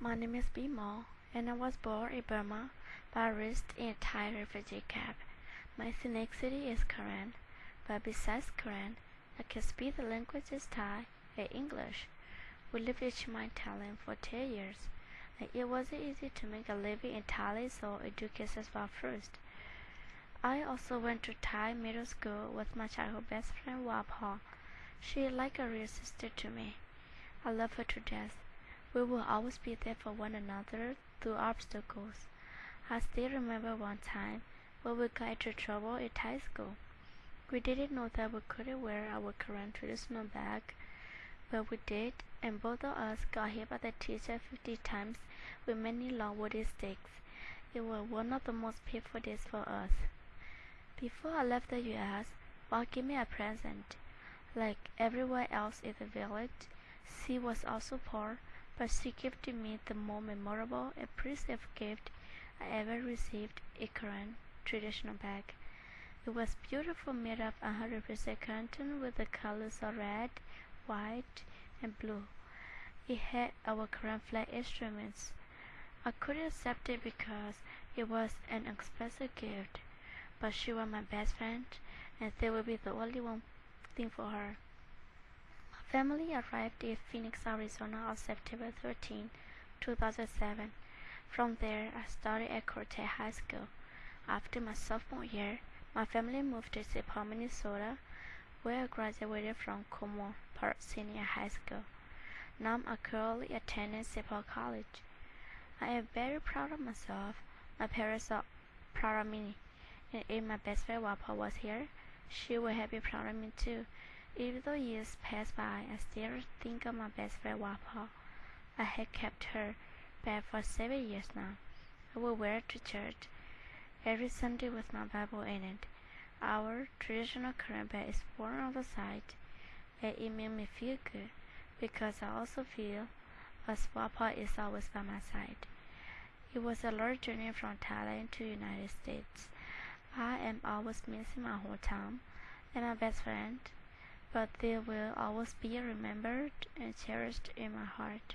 My name is Bimo, and I was born in Burma but raised in a Thai refugee camp. My ethnicity is Karen, but besides Karen, I can speak the languages Thai and English. We lived in my Thailand for 10 years, and it wasn't easy to make a living in Thailand, so education was first. I also went to Thai middle school with my childhood best friend Wapha. She is like a real sister to me. I love her to death. We will always be there for one another through obstacles. I still remember one time when we got into trouble at high school. We didn't know that we couldn't wear our Karen traditional bag, but we did, and both of us got hit by the teacher 50 times with many long wooden sticks. It was one of the most painful days for us. Before I left the U.S., Bob gave me a present. Like everyone else in the village, she was also poor but she gifted me the most memorable and precious gift I ever received a Karen traditional bag. It was beautiful, made of 100% cotton with the colors of red, white, and blue. It had our Karen flag instruments. I couldn't accept it because it was an expensive gift, but she was my best friend, and that would be the only one thing for her family arrived in Phoenix, Arizona on September 13, 2007. From there, I studied at Cortez High School. After my sophomore year, my family moved to. Paul, Minnesota, where I graduated from Como Park Senior High School. Now I'm currently attending. Paul College. I am very proud of myself. My parents are proud of me. And if my best friend Wapa was here, she would have been proud of me too. Even though years pass by, I still think of my best friend Wapa. I had kept her bag for seven years now. I will wear it to church every Sunday with my Bible in it. Our traditional Karen bag is worn on the side, and it made me feel good because I also feel as Wapa is always by my side. It was a long journey from Thailand to United States. I am always missing my hometown and my best friend but they will always be remembered and cherished in my heart.